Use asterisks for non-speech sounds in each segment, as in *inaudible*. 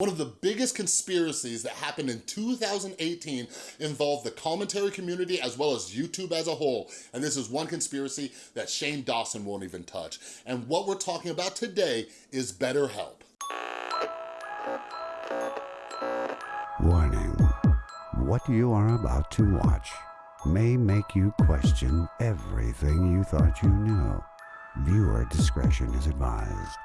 One of the biggest conspiracies that happened in 2018 involved the commentary community as well as YouTube as a whole. And this is one conspiracy that Shane Dawson won't even touch. And what we're talking about today is BetterHelp. Warning, what you are about to watch may make you question everything you thought you knew. Viewer discretion is advised.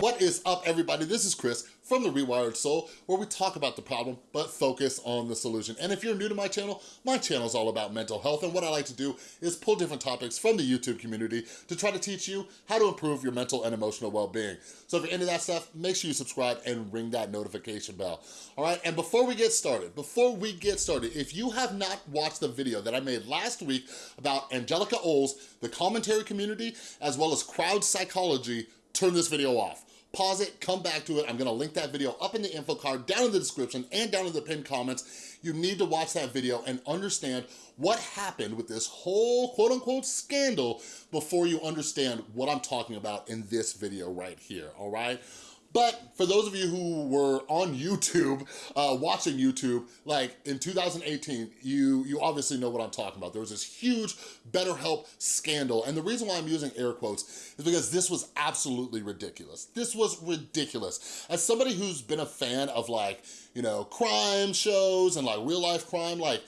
What is up, everybody? This is Chris from The Rewired Soul, where we talk about the problem, but focus on the solution. And if you're new to my channel, my channel is all about mental health, and what I like to do is pull different topics from the YouTube community to try to teach you how to improve your mental and emotional well-being. So if you're into that stuff, make sure you subscribe and ring that notification bell. All right, and before we get started, before we get started, if you have not watched the video that I made last week about Angelica Oles, the commentary community, as well as crowd psychology, turn this video off pause it, come back to it. I'm gonna link that video up in the info card, down in the description, and down in the pinned comments. You need to watch that video and understand what happened with this whole quote unquote scandal before you understand what I'm talking about in this video right here, all right? But for those of you who were on YouTube, uh, watching YouTube, like in 2018, you, you obviously know what I'm talking about. There was this huge BetterHelp scandal. And the reason why I'm using air quotes is because this was absolutely ridiculous. This was ridiculous. As somebody who's been a fan of like, you know, crime shows and like real life crime, like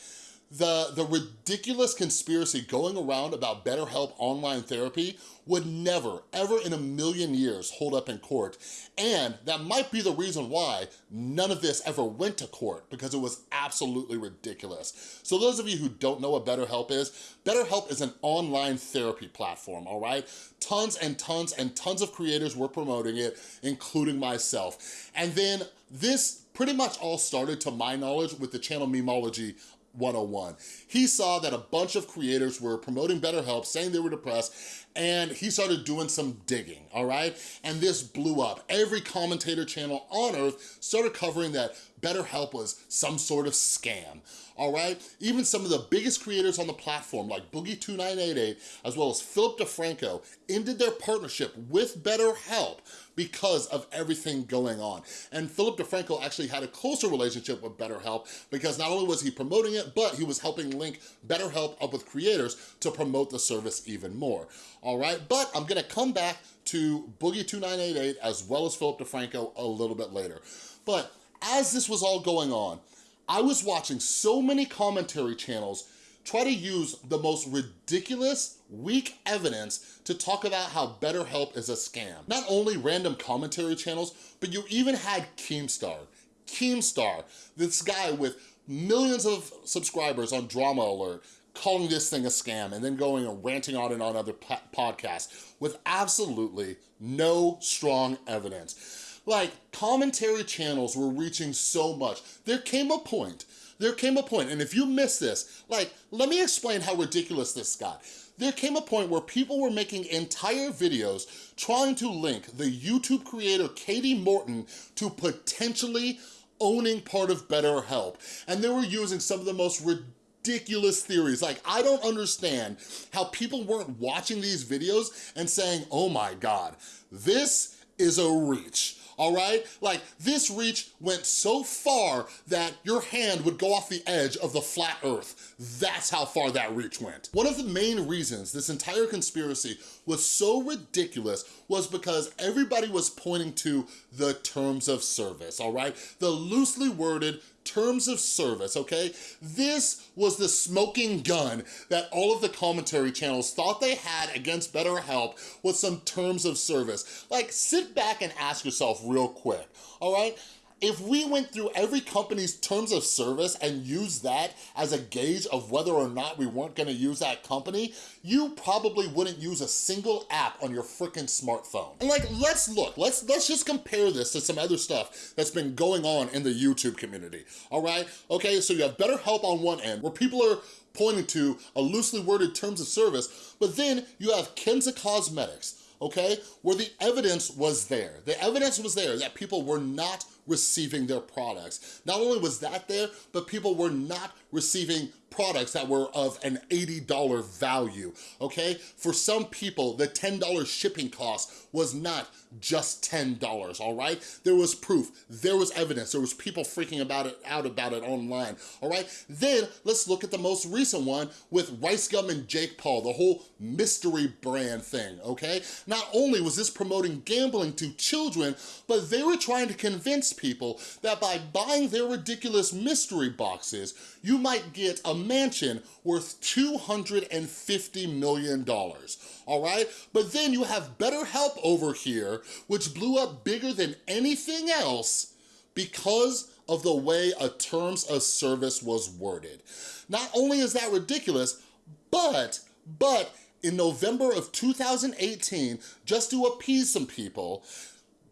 the, the ridiculous conspiracy going around about BetterHelp online therapy would never, ever in a million years hold up in court. And that might be the reason why none of this ever went to court because it was absolutely ridiculous. So those of you who don't know what BetterHelp is, BetterHelp is an online therapy platform, all right? Tons and tons and tons of creators were promoting it, including myself. And then this pretty much all started, to my knowledge, with the channel Memology 101. He saw that a bunch of creators were promoting BetterHelp, saying they were depressed, and he started doing some digging, all right? And this blew up. Every commentator channel on earth started covering that BetterHelp was some sort of scam, all right? Even some of the biggest creators on the platform, like Boogie2988, as well as Philip DeFranco, ended their partnership with BetterHelp because of everything going on. And Philip DeFranco actually had a closer relationship with BetterHelp because not only was he promoting it, but he was helping link BetterHelp up with creators to promote the service even more, all right? But I'm gonna come back to Boogie2988 as well as Philip DeFranco a little bit later. But as this was all going on, I was watching so many commentary channels try to use the most ridiculous, weak evidence to talk about how BetterHelp is a scam. Not only random commentary channels, but you even had Keemstar. Keemstar, this guy with millions of subscribers on Drama Alert, calling this thing a scam and then going and ranting on and on other podcasts with absolutely no strong evidence. Like, commentary channels were reaching so much. There came a point there came a point, and if you miss this, like, let me explain how ridiculous this got. There came a point where people were making entire videos trying to link the YouTube creator Katie Morton to potentially owning part of BetterHelp. And they were using some of the most ridiculous theories. Like, I don't understand how people weren't watching these videos and saying, oh my God, this is a reach all right? Like this reach went so far that your hand would go off the edge of the flat earth. That's how far that reach went. One of the main reasons this entire conspiracy was so ridiculous was because everybody was pointing to the terms of service, all right? The loosely worded terms of service, okay? This was the smoking gun that all of the commentary channels thought they had against BetterHelp with some terms of service. Like, sit back and ask yourself real quick, all right? If we went through every company's terms of service and used that as a gauge of whether or not we weren't gonna use that company, you probably wouldn't use a single app on your freaking smartphone. And like, let's look, let's, let's just compare this to some other stuff that's been going on in the YouTube community, all right? Okay, so you have BetterHelp on one end, where people are pointing to a loosely worded terms of service, but then you have Kenza Cosmetics, okay? Where the evidence was there. The evidence was there that people were not receiving their products. Not only was that there, but people were not receiving products that were of an $80 value, okay? For some people, the $10 shipping cost was not just $10, all right? There was proof, there was evidence, there was people freaking about it out about it online, all right? Then let's look at the most recent one with Rice Gum and Jake Paul, the whole mystery brand thing, okay? Not only was this promoting gambling to children, but they were trying to convince people that by buying their ridiculous mystery boxes, you might get a mansion worth $250 million, all right? But then you have BetterHelp over here, which blew up bigger than anything else because of the way a terms of service was worded. Not only is that ridiculous, but, but in November of 2018, just to appease some people,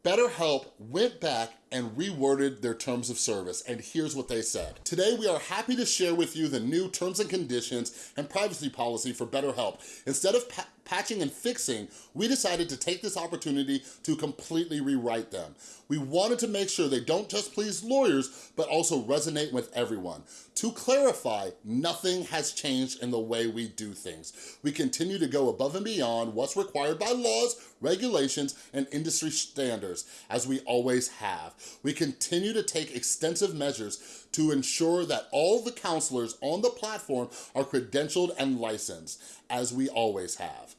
BetterHelp went back and reworded their terms of service, and here's what they said. Today, we are happy to share with you the new terms and conditions and privacy policy for BetterHelp. Instead of pa patching and fixing, we decided to take this opportunity to completely rewrite them. We wanted to make sure they don't just please lawyers, but also resonate with everyone. To clarify, nothing has changed in the way we do things. We continue to go above and beyond what's required by laws, regulations, and industry standards, as we always have. We continue to take extensive measures to ensure that all the counselors on the platform are credentialed and licensed, as we always have.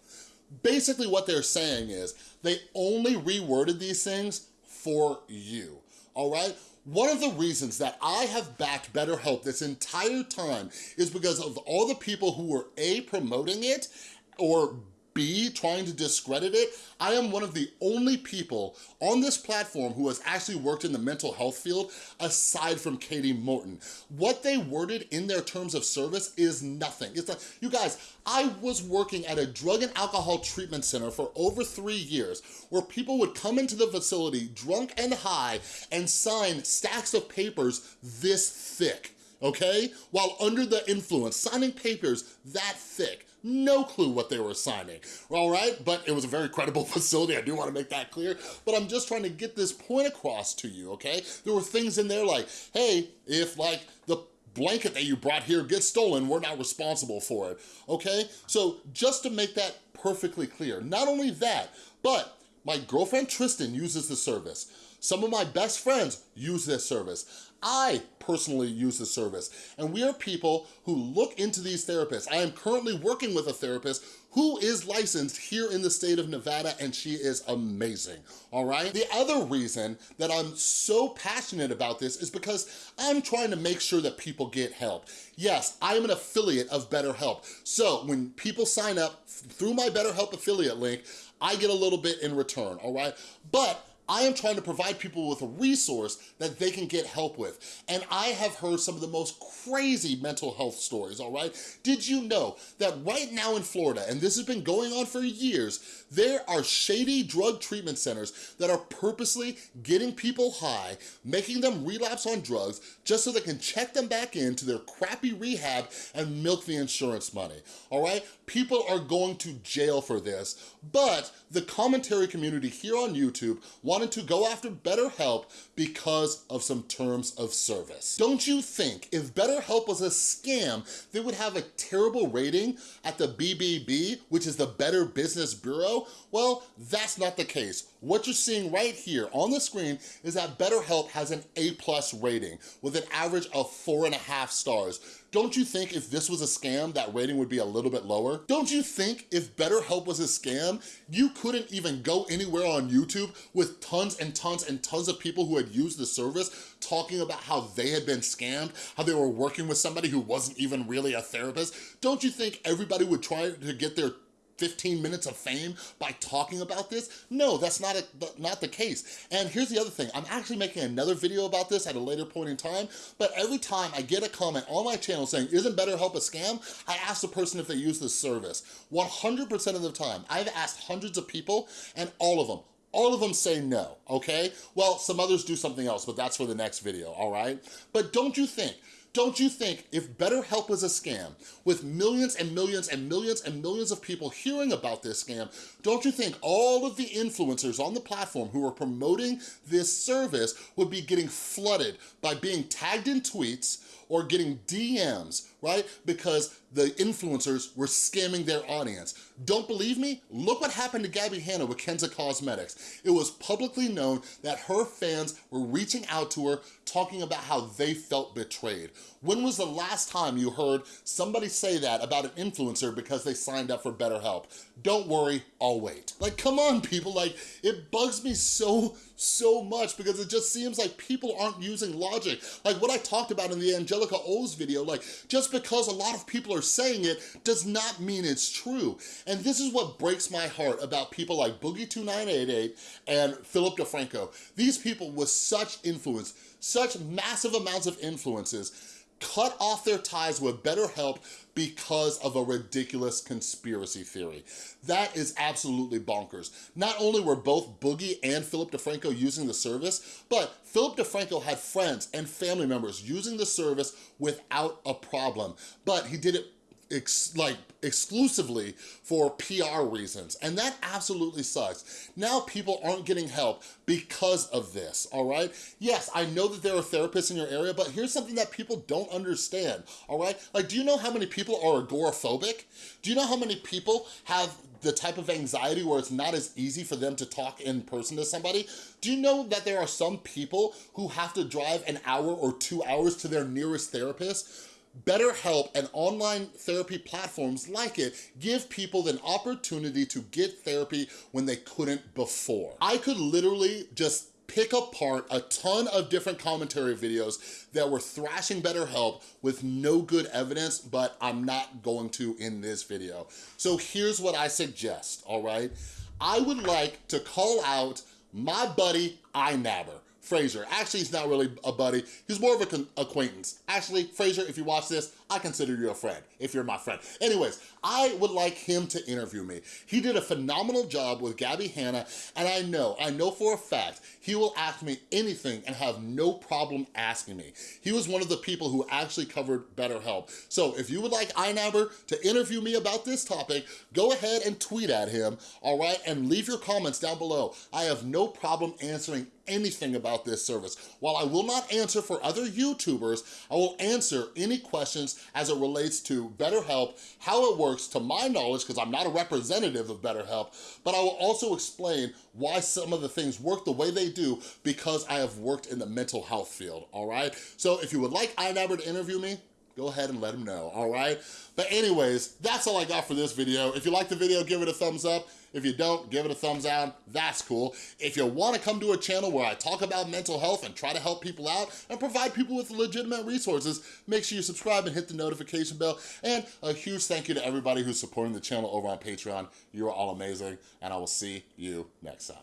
Basically what they're saying is they only reworded these things for you, all right? One of the reasons that I have backed BetterHelp this entire time is because of all the people who were A, promoting it, or Trying to discredit it, I am one of the only people on this platform who has actually worked in the mental health field aside from Katie Morton. What they worded in their terms of service is nothing. It's like, you guys, I was working at a drug and alcohol treatment center for over three years where people would come into the facility drunk and high and sign stacks of papers this thick okay? While under the influence, signing papers that thick no clue what they were signing, all right? But it was a very credible *laughs* facility, I do wanna make that clear, but I'm just trying to get this point across to you, okay? There were things in there like, hey, if like the blanket that you brought here gets stolen, we're not responsible for it, okay? So just to make that perfectly clear, not only that, but my girlfriend Tristan uses the service. Some of my best friends use this service. I personally use the service. And we are people who look into these therapists. I am currently working with a therapist who is licensed here in the state of Nevada and she is amazing, all right? The other reason that I'm so passionate about this is because I'm trying to make sure that people get help. Yes, I'm an affiliate of BetterHelp. So when people sign up through my BetterHelp affiliate link, I get a little bit in return, all right? But I am trying to provide people with a resource that they can get help with. And I have heard some of the most crazy mental health stories, all right? Did you know that right now in Florida, and this has been going on for years, there are shady drug treatment centers that are purposely getting people high, making them relapse on drugs just so they can check them back into their crappy rehab and milk the insurance money, all right? People are going to jail for this, but the commentary community here on YouTube wanted to go after BetterHelp because of some terms of service. Don't you think if BetterHelp was a scam, they would have a terrible rating at the BBB, which is the Better Business Bureau? Well, that's not the case. What you're seeing right here on the screen is that BetterHelp has an A-plus rating with an average of four and a half stars. Don't you think if this was a scam, that rating would be a little bit lower? Don't you think if BetterHelp was a scam, you couldn't even go anywhere on YouTube with tons and tons and tons of people who had used the service talking about how they had been scammed, how they were working with somebody who wasn't even really a therapist? Don't you think everybody would try to get their 15 minutes of fame by talking about this? No, that's not, a, not the case. And here's the other thing, I'm actually making another video about this at a later point in time, but every time I get a comment on my channel saying, isn't BetterHelp a scam? I ask the person if they use this service. 100% of the time, I've asked hundreds of people and all of them, all of them say no, okay? Well, some others do something else, but that's for the next video, all right? But don't you think Don't you think if BetterHelp was a scam, with millions and millions and millions and millions of people hearing about this scam, don't you think all of the influencers on the platform who are promoting this service would be getting flooded by being tagged in tweets or getting DMs, right? Because the influencers were scamming their audience. Don't believe me? Look what happened to Gabbie Hanna with Kenza Cosmetics. It was publicly known that her fans were reaching out to her talking about how they felt betrayed. When was the last time you heard somebody say that about an influencer because they signed up for BetterHelp? Don't worry, I'll wait. Like, come on, people. Like, it bugs me so, so much because it just seems like people aren't using logic. Like what I talked about in the Angelica O's video, like, just because a lot of people are saying it does not mean it's true. And this is what breaks my heart about people like Boogie2988 and Philip DeFranco. These people with such influence, such massive amounts of influences, cut off their ties with BetterHelp because of a ridiculous conspiracy theory. That is absolutely bonkers. Not only were both Boogie and Philip DeFranco using the service, but Philip DeFranco had friends and family members using the service without a problem, but he did it ex like exclusively for PR reasons. And that absolutely sucks. Now people aren't getting help because of this, all right? Yes, I know that there are therapists in your area, but here's something that people don't understand, all right? Like, do you know how many people are agoraphobic? Do you know how many people have the type of anxiety where it's not as easy for them to talk in person to somebody? Do you know that there are some people who have to drive an hour or two hours to their nearest therapist BetterHelp and online therapy platforms like it give people an opportunity to get therapy when they couldn't before. I could literally just pick apart a ton of different commentary videos that were thrashing BetterHelp with no good evidence, but I'm not going to in this video. So here's what I suggest, all right? I would like to call out my buddy iNabber. Fraser. Actually, he's not really a buddy. He's more of an acquaintance. Actually, Fraser, if you watch this, I consider you a friend, if you're my friend. Anyways, I would like him to interview me. He did a phenomenal job with Gabbie Hanna, and I know, I know for a fact, he will ask me anything and have no problem asking me. He was one of the people who actually covered BetterHelp. So if you would like iNabber to interview me about this topic, go ahead and tweet at him, all right, and leave your comments down below. I have no problem answering anything about this service. While I will not answer for other YouTubers, I will answer any questions as it relates to BetterHelp, how it works to my knowledge, because I'm not a representative of BetterHelp, but I will also explain why some of the things work the way they do because I have worked in the mental health field, all right? So if you would like iNabber to interview me, go ahead and let them know, all right? But anyways, that's all I got for this video. If you like the video, give it a thumbs up. If you don't, give it a thumbs down, that's cool. If you wanna come to a channel where I talk about mental health and try to help people out and provide people with legitimate resources, make sure you subscribe and hit the notification bell. And a huge thank you to everybody who's supporting the channel over on Patreon. You are all amazing, and I will see you next time.